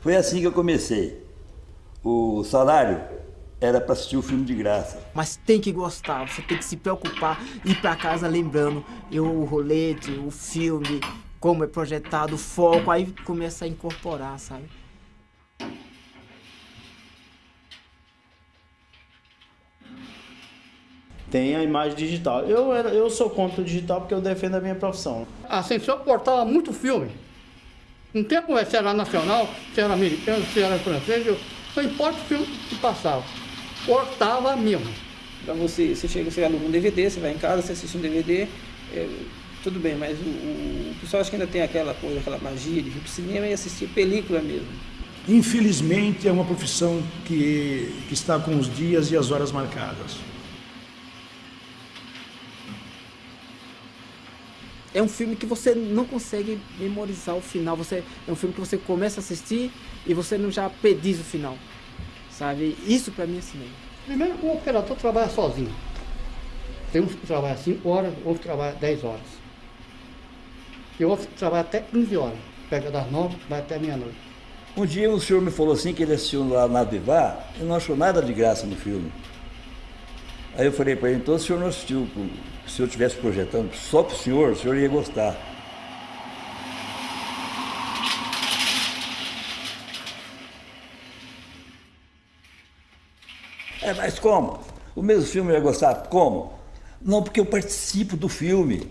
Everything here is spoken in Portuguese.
Foi assim que eu comecei. O salário era para assistir o filme de graça. Mas tem que gostar, você tem que se preocupar, ir para casa lembrando eu, o rolete, o filme, como é projetado, o foco, aí começa a incorporar, sabe? Tem a imagem digital. Eu, eu sou contra o digital porque eu defendo a minha profissão. Assim, se eu cortava muito filme, não tem como se era nacional, se era americano, se era francês, eu, não importa o filme que passava, cortava mesmo. Para você, você chega, você aluga um DVD, você vai em casa, você assiste um DVD, é, tudo bem, mas o, o, pessoal acha que ainda tem aquela coisa, aquela magia de vir para o cinema e assistir película mesmo. Infelizmente é uma profissão que, que está com os dias e as horas marcadas. É um filme que você não consegue memorizar o final. Você, é um filme que você começa a assistir e você não já pediz o final. Sabe? Isso para mim é cinema. Primeiro, o operador trabalha sozinho. Tem uns que trabalham 5 horas, outros que trabalham 10 horas. E outros que trabalham até 15 horas. Pega das 9, vai até meia-noite. Um dia o senhor me falou assim que ele assistiu lá na Vivar e não achou nada de graça no filme. Aí eu falei para ele, então o senhor não assistiu, se eu estivesse projetando só para o senhor, o senhor ia gostar. É, mas como? O mesmo filme ia gostar? Como? Não, porque eu participo do filme.